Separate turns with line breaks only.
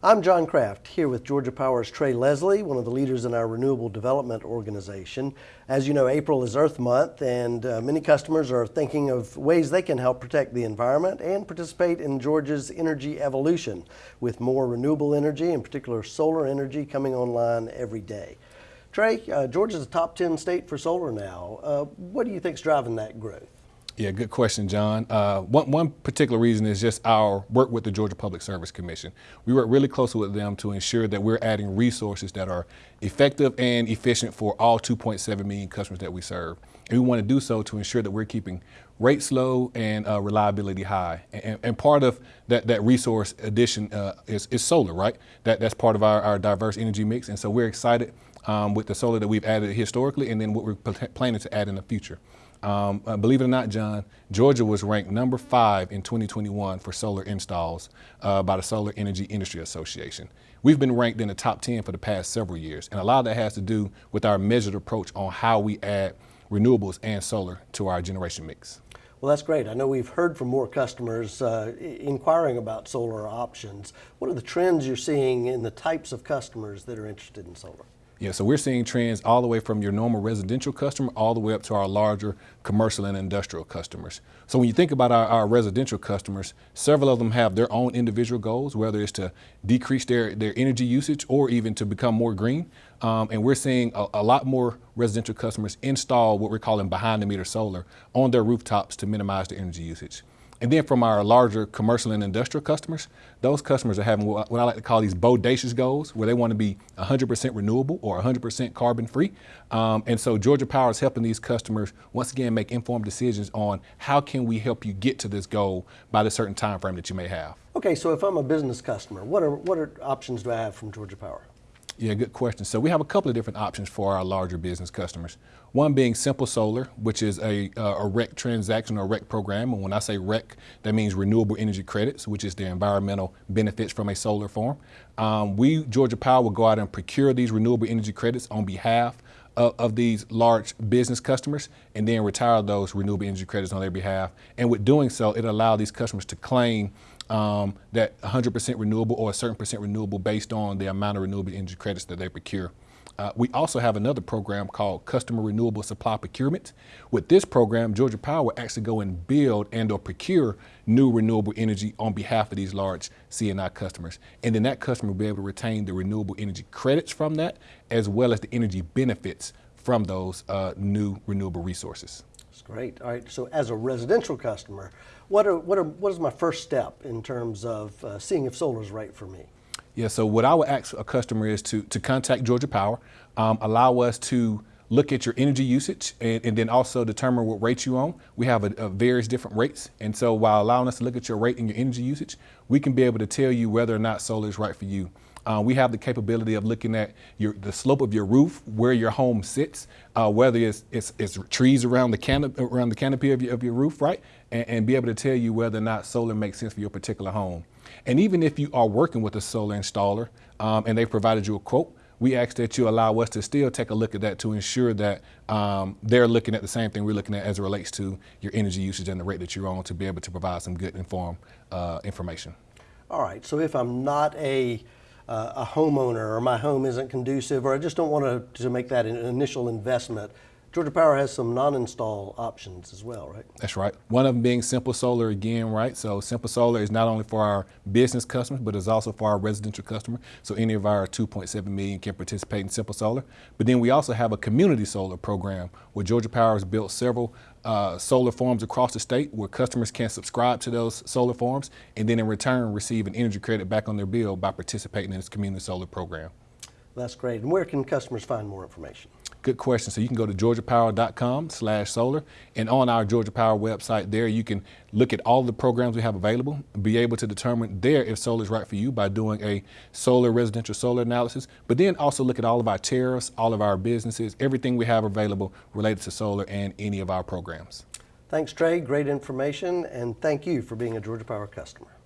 I'm John Kraft, here with Georgia Power's Trey Leslie, one of the leaders in our Renewable Development Organization. As you know, April is Earth Month, and uh, many customers are thinking of ways they can help protect the environment and participate in Georgia's energy evolution, with more renewable energy, in particular solar energy, coming online every day. Trey, uh, Georgia's a top 10 state for solar now. Uh, what do you think is driving that growth?
Yeah, good question, John. Uh, one, one particular reason is just our work with the Georgia Public Service Commission. We work really closely with them to ensure that we're adding resources that are effective and efficient for all 2.7 million customers that we serve. And we want to do so to ensure that we're keeping rates low and uh, reliability high. And, and, part of that, that resource addition uh, is, is, solar, right? That, that's part of our, our diverse energy mix. And so we're excited um, with the solar that we've added historically and then what we're planning to add in the future. Um, uh, believe it or not, John, Georgia was ranked number five in 2021 for solar installs uh, by the Solar Energy Industry Association. We've been ranked in the top 10 for the past several years, and a lot of that has to do with our measured approach on how we add renewables and solar to our generation mix.
Well, that's great. I know we've heard from more customers uh, inquiring about solar options. What are the trends you're seeing in the types of customers that are interested in solar?
Yeah, so we're seeing trends all the way from your normal residential customer all the way up to our larger commercial and industrial customers. So when you think about our, our residential customers, several of them have their own individual goals, whether it's to decrease their, their energy usage or even to become more green. Um, and we're seeing a, a, lot more residential customers install what we're calling behind the meter solar on their rooftops to minimize their energy usage. And then from our larger commercial and industrial customers, those customers are having what, I like to call these bodacious goals, where they want to be 100% renewable or 100% carbon free. Um, and so Georgia Power is helping these customers once again make informed decisions on how can we help you get to this goal by the certain time frame that you may have.
Okay, so if I'm a business customer, what are what are options do I have from Georgia Power?
Yeah, good question. So we have a couple of different options for our larger business customers. One being Simple Solar, which is a, uh, a REC transaction or REC program. And when I say REC, that means Renewable Energy Credits, which is the environmental benefits from a solar farm. Um, we, Georgia Power, will go out and procure these renewable energy credits on behalf of, of, these large business customers and then retire those renewable energy credits on their behalf. And with doing so, it allows these customers to claim um, that 100% renewable or a certain percent renewable based on the amount of renewable energy credits that they procure. Uh, we also have another program called Customer Renewable Supply Procurement. With this program, Georgia Power will actually go and build and or procure new renewable energy on behalf of these large CNI customers. And then that customer will be able to retain the renewable energy credits from that, as well as the energy benefits from those uh, new renewable resources.
That's great. All right, so as a residential customer, what, are, what, are, what is my first step in terms of uh, seeing if solar is right for me?
Yeah, so what I would ask a customer is to, to contact Georgia Power, um, allow us to look at your energy usage and, and, then also determine what rate you on. We have a, a various different rates. And so while allowing us to look at your rate and your energy usage, we can be able to tell you whether or not solar is right for you. Uh, we have the capability of looking at your, the slope of your roof, where your home sits, uh, whether it's, it's, it's, trees around the, canop around the canopy of your, of your roof, right? And, and be able to tell you whether or not solar makes sense for your particular home. And even if you are working with a solar installer um, and they've provided you a quote, we ask that you allow us to still take a look at that to ensure that um, they're looking at the same thing we're looking at as it relates to your energy usage and the rate that you're on to be able to provide some good informed uh, information.
All right, so if I'm not a uh, a homeowner or my home isn't conducive or I just don't want to, to make that initial investment, Georgia Power has some non-install options as well, right?
That's right. One of them being Simple Solar again, right? So Simple Solar is not only for our business customers, but it's also for our residential customers. So any of our 2.7 million can participate in Simple Solar. But then we also have a community solar program where Georgia Power has built several uh, solar farms across the state where customers can subscribe to those solar farms and then in return receive an energy credit back on their bill by participating in this community solar program.
That's great. And where can customers find more information?
Good question. So you can go to georgiapower.com slash solar and on our Georgia Power website there you can look at all the programs we have available, be able to determine there if solar is right for you by doing a solar residential solar analysis, but then also look at all of our tariffs, all of our businesses, everything we have available related to solar and any of our programs.
Thanks Trey, great information and thank you for being a Georgia Power customer.